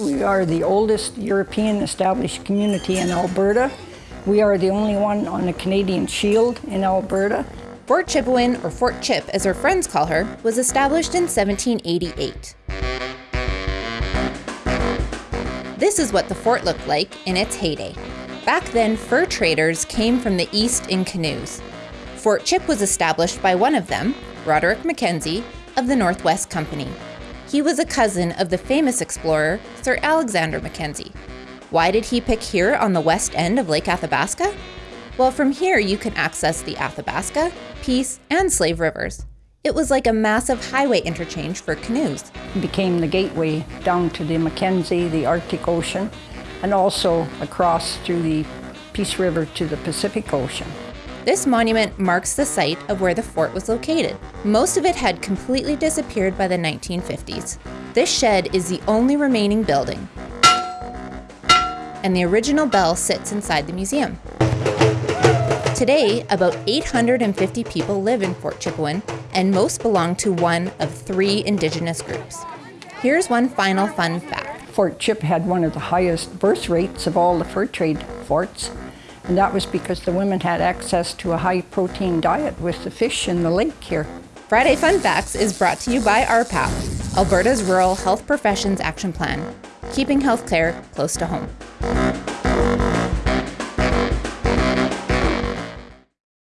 We are the oldest European established community in Alberta. We are the only one on the Canadian Shield in Alberta. Fort Chipewyan, or Fort Chip as her friends call her, was established in 1788. This is what the fort looked like in its heyday. Back then, fur traders came from the east in canoes. Fort Chip was established by one of them, Roderick Mackenzie, of the Northwest Company. He was a cousin of the famous explorer, Sir Alexander Mackenzie. Why did he pick here on the west end of Lake Athabasca? Well, from here you can access the Athabasca, Peace, and Slave Rivers. It was like a massive highway interchange for canoes. It became the gateway down to the Mackenzie, the Arctic Ocean, and also across through the Peace River to the Pacific Ocean. This monument marks the site of where the fort was located. Most of it had completely disappeared by the 1950s. This shed is the only remaining building, and the original bell sits inside the museum. Today, about 850 people live in Fort Chipewyan, and most belong to one of three Indigenous groups. Here's one final fun fact. Fort Chip had one of the highest birth rates of all the fur trade forts, and that was because the women had access to a high protein diet with the fish in the lake here. Friday Fun Facts is brought to you by RPAP, Alberta's Rural Health Professions Action Plan, keeping healthcare close to home.